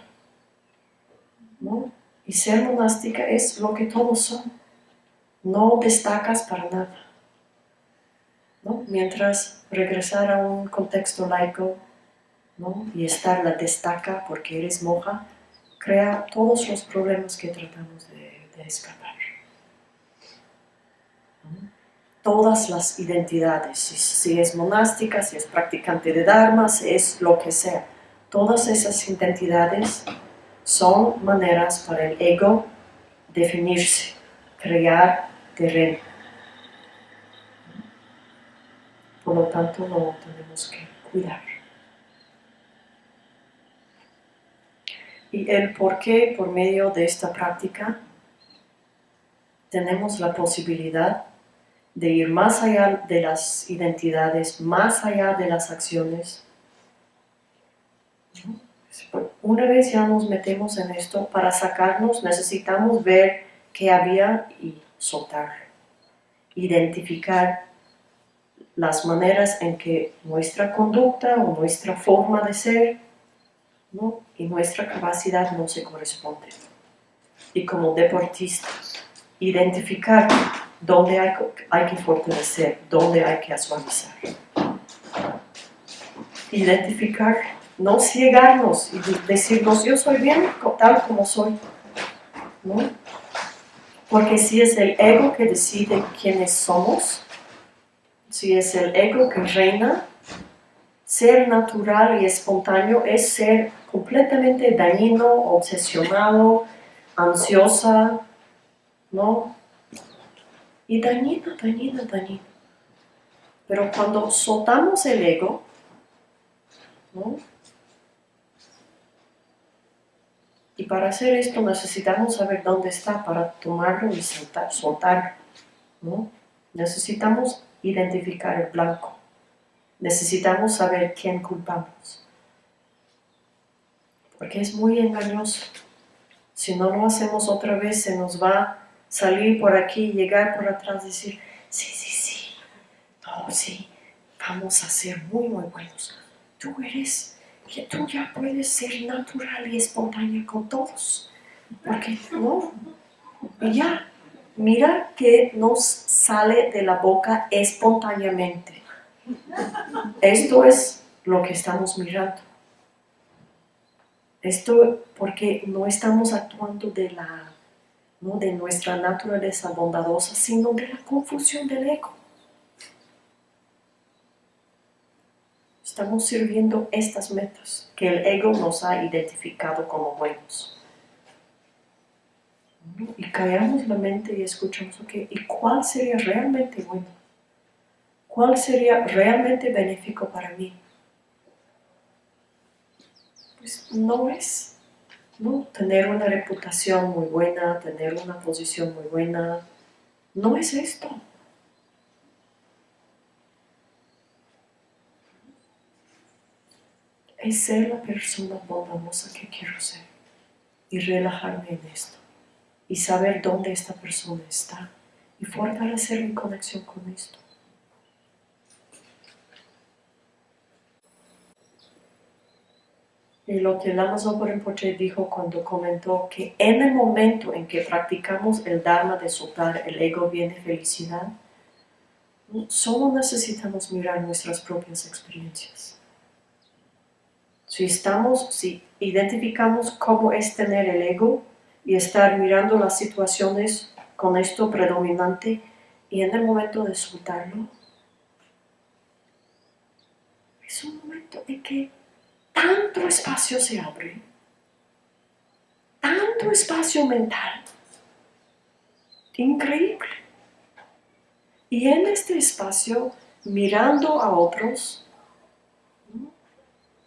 Y ser monástica es lo que todos son. No destacas para nada. Mientras regresar a un contexto laico y estar la destaca porque eres monja, crea todos los problemas que tratamos de, escapar. Todas las identidades, si, si, es monástica, si es practicante de Dharma, si es lo que sea, todas esas identidades son maneras para el ego definirse, crear terreno. Por lo tanto, lo tenemos que cuidar. Y el por qué, por medio de esta práctica, tenemos la posibilidad de ir más allá de las identidades, más allá de las acciones, una vez ya nos metemos en esto, para sacarnos necesitamos ver qué había y soltar. Identificar las maneras en que nuestra conducta o nuestra forma de ser y nuestra capacidad no se corresponden. Y como deportista, identificar dónde hay, hay que fortalecer, dónde hay que suavizar. Identificar no ciegarnos y decirnos yo soy bien tal como soy. Porque si es el ego que decide quiénes somos, si es el ego que reina, ser natural y espontáneo es ser completamente dañino, obsesionado, ansiosa, ¿no? Y dañina, dañina, dañina. Pero cuando soltamos el ego, ¿no? Y para hacer esto necesitamos saber dónde está para tomarlo y soltar, soltarlo. ¿no? Necesitamos identificar el blanco. Necesitamos saber quién culpamos. Porque es muy engañoso. Si no lo hacemos otra vez, se nos va a salir por aquí, llegar por atrás, decir, sí, sí, sí, no, sí, vamos a ser muy, muy buenos. Tú eres, que tú ya puedes ser natural y espontánea con todos. Porque, no, y ya, mira que nos sale de la boca espontáneamente. Esto es lo que estamos mirando. Esto porque no estamos actuando de, la, ¿no? de nuestra naturaleza bondadosa, sino de la confusión del ego. Estamos sirviendo estas metas que el ego nos ha identificado como buenos. Y callamos la mente y escuchamos, ok, ¿y cuál sería realmente bueno? ¿Cuál sería realmente benéfico para mí? Pues no es ¿no? tener una reputación muy buena, tener una posición muy buena. No es esto. Es ser la persona bondadosa que quiero ser y relajarme en esto y saber dónde esta persona está y fortalecer mi conexión con esto. Y lo que Lama Rinpoche dijo cuando comentó que en el momento en que practicamos el Dharma de soltar el ego viene felicidad, solo necesitamos mirar nuestras propias experiencias. Si estamos, si identificamos cómo es tener el ego, y estar mirando las situaciones con esto predominante y en el momento de soltarlo, es un momento en que tanto espacio se abre, tanto espacio mental, increíble. Y en este espacio, mirando a otros,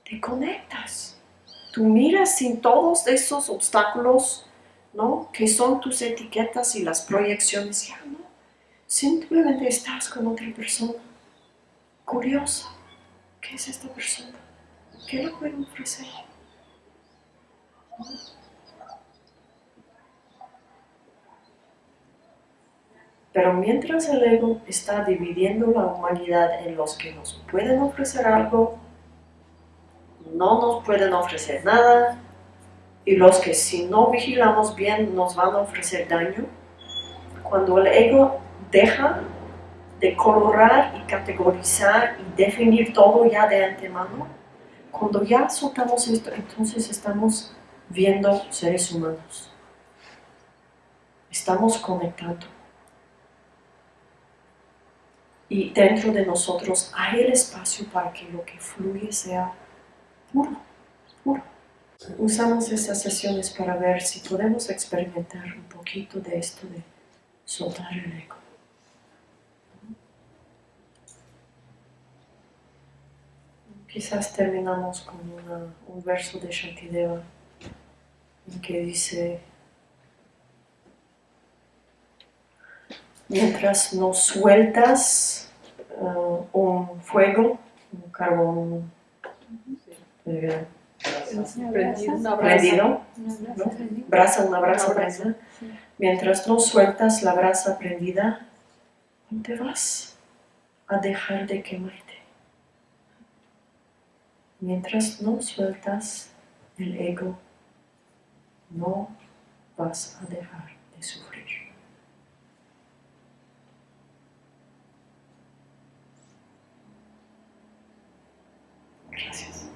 te conectas. Tú miras sin todos esos obstáculos ¿no? ¿Qué son tus etiquetas y las proyecciones? Ya, ¿no? Simplemente estás con otra persona, curiosa. ¿Qué es esta persona? ¿Qué le puedo ofrecer? Pero mientras el ego está dividiendo la humanidad en los que nos pueden ofrecer algo, no nos pueden ofrecer nada, y los que si no vigilamos bien nos van a ofrecer daño, cuando el ego deja de colorar y categorizar y definir todo ya de antemano, cuando ya soltamos esto, entonces estamos viendo seres humanos. Estamos conectando. Y dentro de nosotros hay el espacio para que lo que fluye sea puro, puro. Usamos estas sesiones para ver si podemos experimentar un poquito de esto de soltar el ego. Quizás terminamos con un verso de Shantideva en que dice mientras no sueltas uh, un fuego, un carbón, eh, prendido, prendido, brasa, una brasa prendida. Mientras no sueltas la brasa prendida, te vas a dejar de quemarte. Mientras no sueltas el ego, no vas a dejar de sufrir. Gracias.